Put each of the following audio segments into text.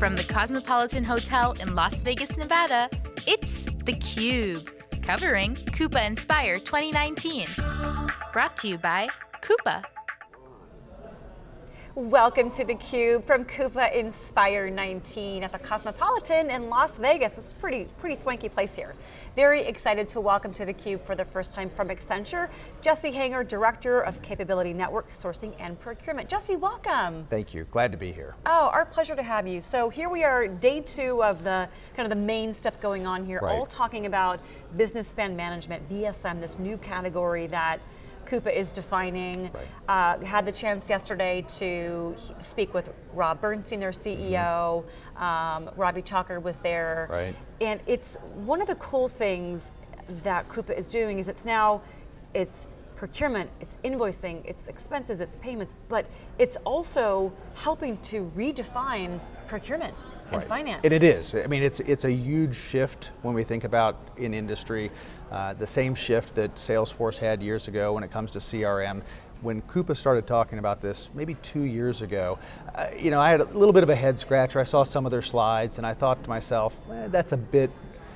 From the Cosmopolitan Hotel in Las Vegas, Nevada, it's theCUBE, covering Coupa Inspire 2019. Brought to you by Coupa. Welcome to theCUBE from Coupa Inspire 19 at the Cosmopolitan in Las Vegas. It's a pretty, pretty swanky place here. Very excited to welcome to theCUBE for the first time from Accenture, Jesse Hanger, Director of Capability Network Sourcing and Procurement. Jesse, welcome. Thank you, glad to be here. Oh, our pleasure to have you. So here we are, day two of the kind of the main stuff going on here, right. all talking about business spend management, BSM, this new category that Coupa is defining. Right. Uh, had the chance yesterday to speak with Rob Bernshteyn, their CEO. Mm-hmm. Um, Ravi Thakur was there. Right. And it's one of the cool things that Coupa is doing is it's now, it's procurement, it's invoicing, it's expenses, it's payments, but it's also helping to redefine procurement right. finance. And it is. I mean, it's it's a huge shift when we think about in industry. Uh, the same shift that Salesforce had years ago when it comes to CRM. When Coupa started talking about this, maybe two years ago, uh, you know, I had a little bit of a head scratcher. I saw some of their slides, and I thought to myself, eh, "That's a bit,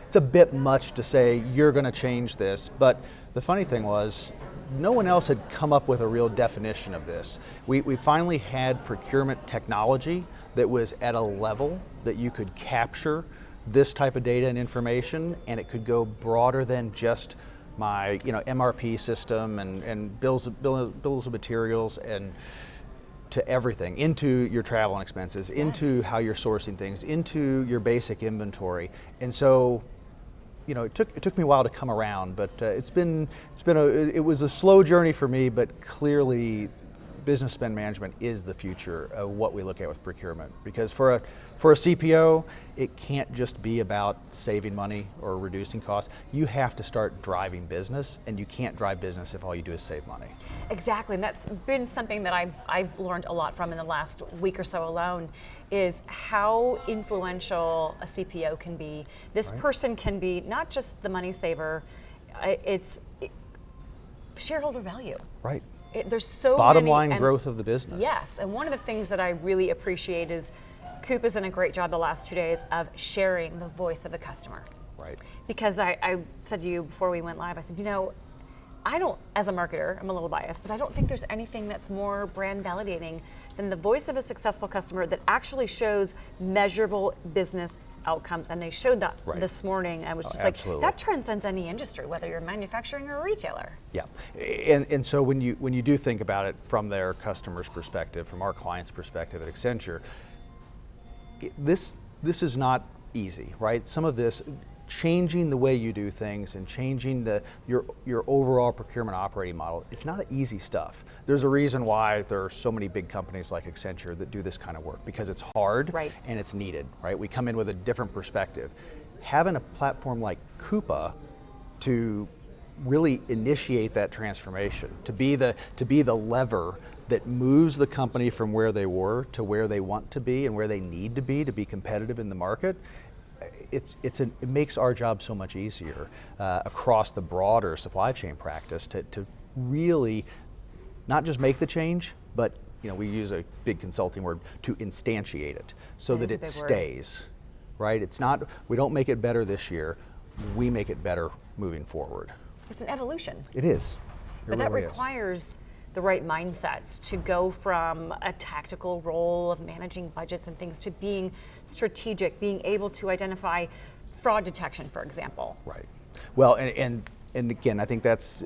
it's a bit much to say you're going to change this." But the funny thing was, no one else had come up with a real definition of this. We, we finally had procurement technology that was at a level that you could capture this type of data and information and it could go broader than just my you know, MRP system and, and bills, of, bills of materials and to everything, into your travel and expenses, yes. into how you're sourcing things, into your basic inventory. And so you know, it took, it took me a while to come around, but uh, it's been, it's been a, it was a slow journey for me, but clearly business spend management is the future of what we look at with procurement. Because for a, for a CPO, it can't just be about saving money or reducing costs. You have to start driving business, and you can't drive business if all you do is save money. Exactly, and that's been something that I've, I've learned a lot from in the last week or so alone, is how influential a CPO can be. This right. person can be not just the money saver, uh, it's shareholder value. Right. It, there's so Bottom many, line growth of the business. Yes, and one of the things that I really appreciate is Coop has done a great job the last two days of sharing the voice of the customer. Right. Because I, I said to you before we went live, I said, you know, I don't, as a marketer, I'm a little biased, but I don't think there's anything that's more brand validating than the voice of a successful customer that actually shows measurable business outcomes. And they showed that right. this morning. I was oh, just oh, like, that transcends any industry, whether you're manufacturing or a retailer. Yeah, and, and so when you, when you do think about it from their customer's perspective, from our client's perspective at Accenture, this, this is not easy, right? Some of this, changing the way you do things and changing the, your, your overall procurement operating model, it's not easy stuff. There's a reason why there are so many big companies like Accenture that do this kind of work, because it's hard right. and it's needed, right? We come in with a different perspective. Having a platform like Coupa to really initiate that transformation, to be the, to be the lever that moves the company from where they were to where they want to be and where they need to be to be competitive in the market it's, it's an, it makes our job so much easier uh, across the broader supply chain practice to, to really not just make the change, but you know, we use a big consulting word to instantiate it so that, that it stays, word. right? It's not, we don't make it better this year, we make it better moving forward. It's an evolution. It is. It but really that requires is the right mindsets to go from a tactical role of managing budgets and things to being strategic, being able to identify fraud detection, for example. Right. Well, and, and, and again, I think that's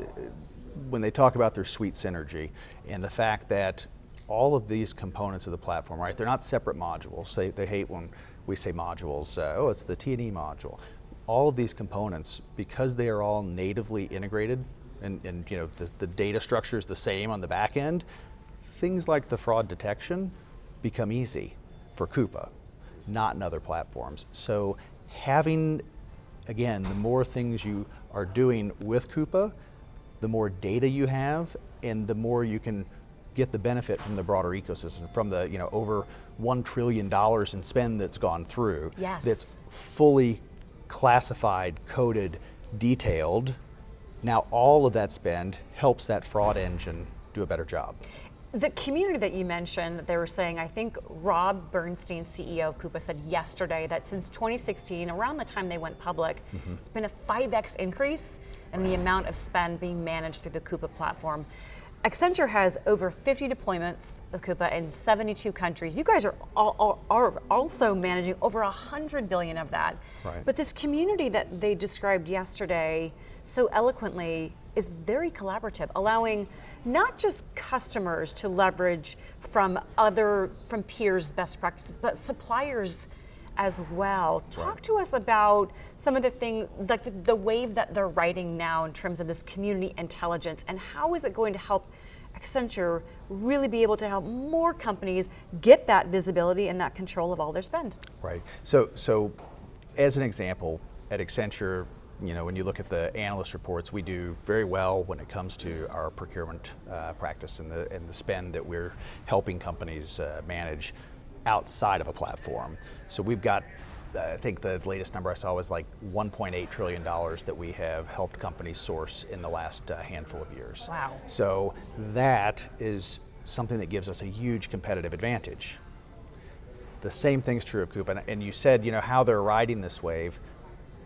when they talk about their suite synergy and the fact that all of these components of the platform, right, they're not separate modules. They, they hate when we say modules, uh, oh, it's the T&E module. All of these components, because they are all natively integrated and, and you know the, the data structure is the same on the back end, things like the fraud detection become easy for Coupa, not in other platforms. So having, again, the more things you are doing with Coupa, the more data you have, and the more you can get the benefit from the broader ecosystem, from the you know over one trillion dollars in spend that's gone through. Yes. That's fully classified, coded, detailed, now all of that spend helps that fraud engine do a better job. The community that you mentioned, that they were saying, I think Rob Bernshteyn, CEO of Coupa, said yesterday that since 2016, around the time they went public, mm-hmm. it's been a 5x increase in the amount of spend being managed through the Coupa platform. Accenture has over 50 deployments of Coupa in 72 countries. You guys are, all, are also managing over 100 billion of that. Right. But this community that they described yesterday so eloquently is very collaborative, allowing not just customers to leverage from other, from peers' best practices, but suppliers as well. Talk right. to us about some of the things, like the, the, wave that they're riding now in terms of this community intelligence, and how is it going to help Accenture really be able to help more companies get that visibility and that control of all their spend? Right. So, so as an example, at Accenture, you know, when you look at the analyst reports, we do very well when it comes to our procurement uh, practice and the, and the spend that we're helping companies uh, manage outside of a platform. So we've got, uh, I think the latest number I saw was like $1.8 trillion that we have helped companies source in the last uh, handful of years. Wow. So that is something that gives us a huge competitive advantage. The same thing's true of Coupa, and you said, you know, how they're riding this wave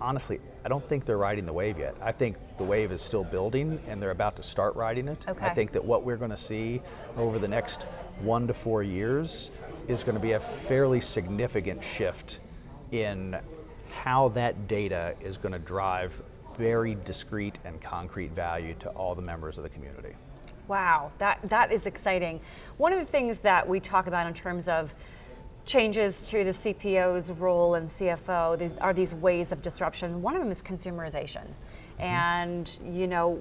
honestly, I don't think they're riding the wave yet. I think the wave is still building and they're about to start riding it. Okay. I think that what we're going to see over the next one to four years is going to be a fairly significant shift in how that data is going to drive very discrete and concrete value to all the members of the community. Wow, that, that is exciting. One of the things that we talk about in terms of changes to the CPO's role and CFO these are these ways of disruption. One of them is consumerization. Mm-hmm. And, you know,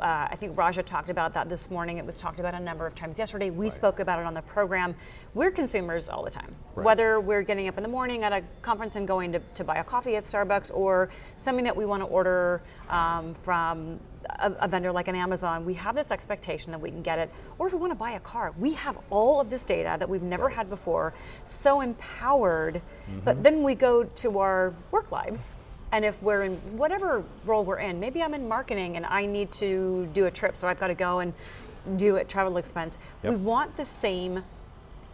uh, I think Raja talked about that this morning. It was talked about a number of times yesterday. We right. spoke about it on the program. We're consumers all the time. Right. Whether we're getting up in the morning at a conference and going to, to buy a coffee at Starbucks or something that we want to order um, from a, a, vendor like an Amazon, we have this expectation that we can get it. Or if we want to buy a car, we have all of this data that we've never right. had before, so empowered. Mm-hmm. But then we go to our work lives and if we're in whatever role we're in, maybe I'm in marketing and I need to do a trip, so I've got to go and do a travel expense. Yep. We want the same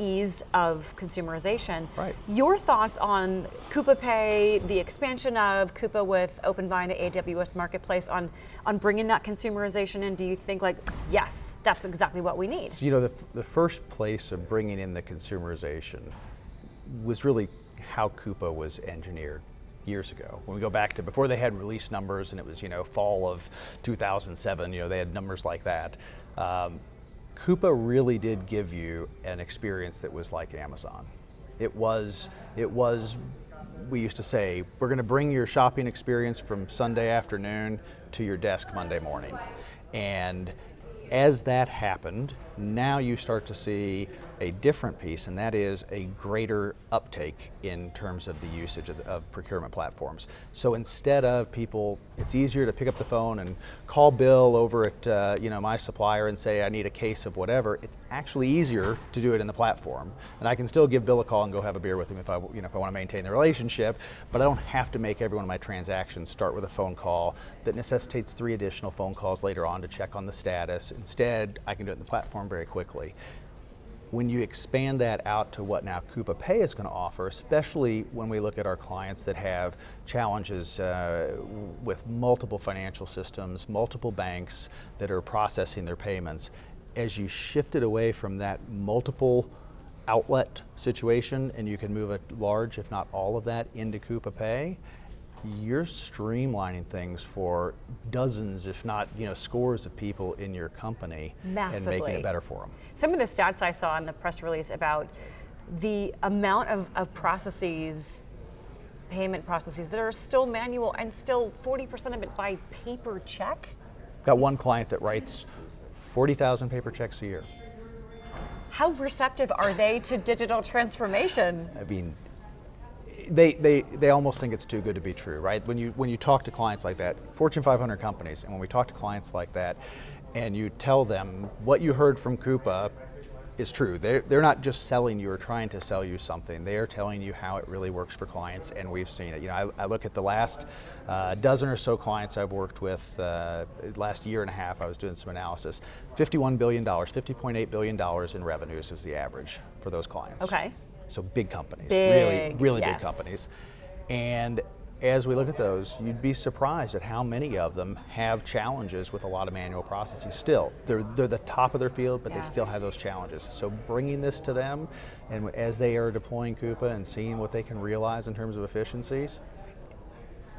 ease of consumerization. Right. Your thoughts on Coupa Pay, the expansion of Coupa with OpenBuy and the AWS marketplace on, on bringing that consumerization in? Do you think like, yes, that's exactly what we need? So, you know, the, the first place of bringing in the consumerization was really how Coupa was engineered years ago. When we go back to before they had release numbers and it was, you know, fall of 2007, you know, they had numbers like that. Um, Coupa really did give you an experience that was like Amazon. It was, it was, we used to say, we're going to bring your shopping experience from Sunday afternoon to your desk Monday morning. And as that happened, now you start to see a different piece, and that is a greater uptake in terms of the usage of, the, of, procurement platforms. So instead of people, it's easier to pick up the phone and call Bill over at uh, you know my supplier and say I need a case of whatever. It's actually easier to do it in the platform, and I can still give Bill a call and go have a beer with him if I you know if I want to maintain the relationship. But I don't have to make every one of my transactions start with a phone call that necessitates three additional phone calls later on to check on the status. Instead, I can do it in the platform very quickly. When you expand that out to what now Coupa Pay is going to offer, especially when we look at our clients that have challenges uh, with multiple financial systems, multiple banks that are processing their payments, as you shift it away from that multiple outlet situation and you can move a large, if not all of that, into Coupa Pay, you're streamlining things for dozens, if not you know, scores of people in your company Massively. and making it better for them. Some of the stats I saw in the press release about the amount of, of processes, payment processes that are still manual and still 40% of it by paper check. Got one client that writes 40,000 paper checks a year. How receptive are they to digital transformation? I mean, they, they, they almost think it's too good to be true, right? When you, when you talk to clients like that, Fortune 500 companies, and when we talk to clients like that, and you tell them what you heard from Coupa is true. They're, they're not just selling you or trying to sell you something. They are telling you how it really works for clients, and we've seen it. You know, I, I look at the last uh, dozen or so clients I've worked with, uh, last year and a half, I was doing some analysis. $51 billion, $50.8 billion in revenues is the average for those clients. Okay. So big companies, big, really, really yes. big companies. And as we look at those, you'd be surprised at how many of them have challenges with a lot of manual processes still. They're, they're the top of their field, but yeah. they still have those challenges. So bringing this to them, and as they are deploying Coupa and seeing what they can realize in terms of efficiencies,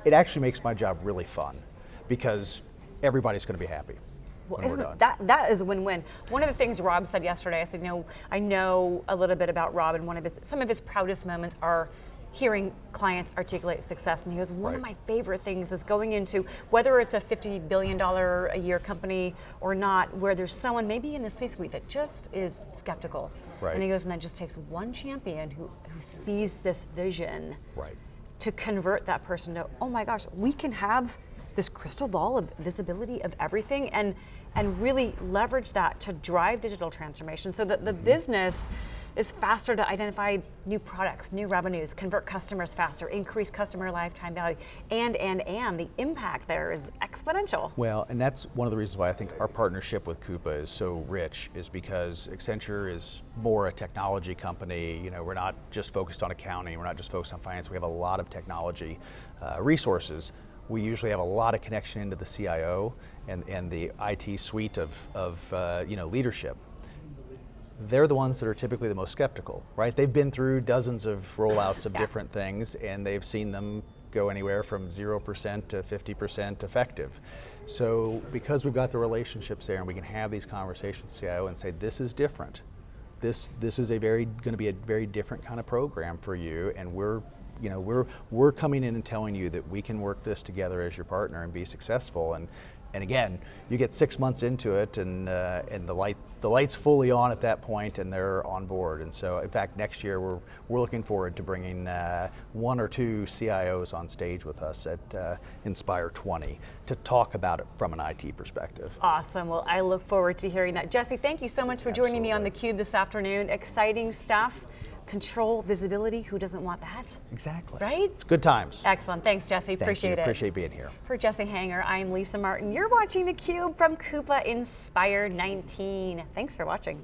it actually makes my job really fun because everybody's going to be happy. Well, that that is a win-win. One of the things Rob said yesterday, I said, you know, I know a little bit about Rob, and one of his some of his proudest moments are hearing clients articulate success. And he goes, one right. of my favorite things is going into whether it's a $50 billion a year company or not, where there's someone maybe in the C suite that just is skeptical. Right. And he goes, and that just takes one champion who, who sees this vision right. to convert that person to, oh my gosh, we can have this crystal ball of visibility of everything and and really leverage that to drive digital transformation so that the mm-hmm. business is faster to identify new products, new revenues, convert customers faster, increase customer lifetime value, and, and, and the impact there is exponential. Well, and that's one of the reasons why I think our partnership with Coupa is so rich is because Accenture is more a technology company. You know, we're not just focused on accounting, we're not just focused on finance, we have a lot of technology uh, resources we usually have a lot of connection into the CIO and, and the IT suite of, of uh, you know, leadership they're the ones that are typically the most skeptical, right? They've been through dozens of rollouts of yeah. different things and they've seen them go anywhere from 0% to 50% effective. So because we've got the relationships there and we can have these conversations with CIO and say, this is different. This, this is a very, going to be a very different kind of program for you and we're you know, we're, we're coming in and telling you that we can work this together as your partner and be successful. And, and again, you get six months into it and, uh, and the, light, the light's fully on at that point and they're on board. And so in fact, next year we're, we're looking forward to bringing uh, one or two CIOs on stage with us at uh, Inspire 20 to talk about it from an IT perspective. Awesome, well I look forward to hearing that. Jesse, thank you so much for joining me on theCUBE this afternoon. Exciting stuff control, visibility, who doesn't want that? Exactly. Right? It's good times. Excellent, thanks Jesse, Thank appreciate you. it. Appreciate being here. For Jesse Hanger, I'm Lisa Martin. You're watching theCUBE from Coupa Inspire 19. Thanks for watching.